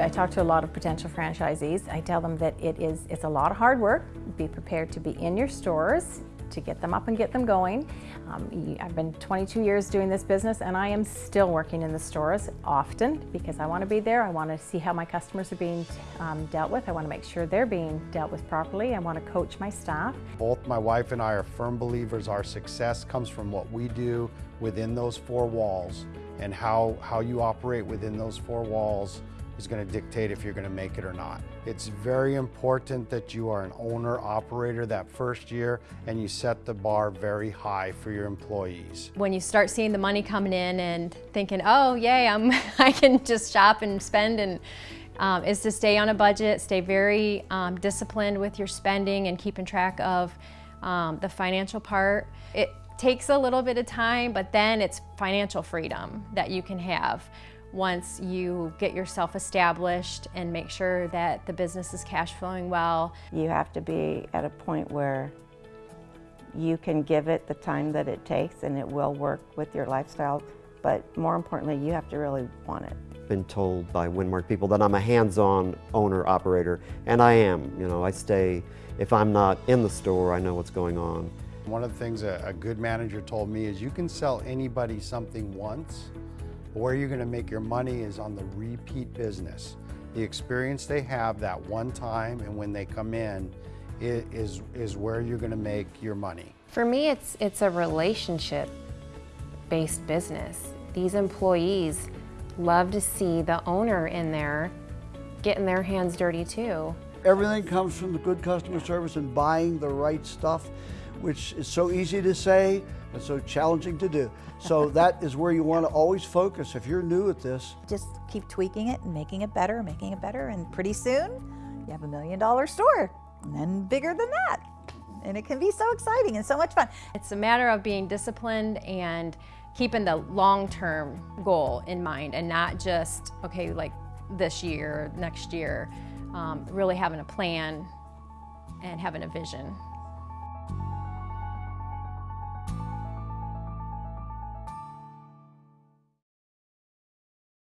I talk to a lot of potential franchisees. I tell them that it is, it's a lot of hard work. Be prepared to be in your stores, to get them up and get them going. Um, I've been 22 years doing this business and I am still working in the stores often because I want to be there. I want to see how my customers are being um, dealt with. I want to make sure they're being dealt with properly. I want to coach my staff. Both my wife and I are firm believers our success comes from what we do within those four walls and how, how you operate within those four walls is going to dictate if you're going to make it or not. It's very important that you are an owner operator that first year and you set the bar very high for your employees. When you start seeing the money coming in and thinking, oh yay, I'm, I can just shop and spend and um, is to stay on a budget, stay very um, disciplined with your spending and keeping track of um, the financial part. It takes a little bit of time, but then it's financial freedom that you can have once you get yourself established and make sure that the business is cash flowing well. You have to be at a point where you can give it the time that it takes and it will work with your lifestyle, but more importantly, you have to really want it. Been told by Winmark people that I'm a hands-on owner operator, and I am. You know, I stay, if I'm not in the store, I know what's going on. One of the things a, a good manager told me is you can sell anybody something once, but where you're going to make your money is on the repeat business. The experience they have that one time and when they come in is, is where you're going to make your money. For me, it's, it's a relationship-based business. These employees love to see the owner in there getting their hands dirty too. Everything comes from the good customer service and buying the right stuff, which is so easy to say, and so challenging to do. So that is where you want to always focus if you're new at this. Just keep tweaking it and making it better, making it better, and pretty soon you have a million dollar store, and then bigger than that. And it can be so exciting and so much fun. It's a matter of being disciplined and keeping the long-term goal in mind and not just, okay, like this year, next year, um, really having a plan and having a vision.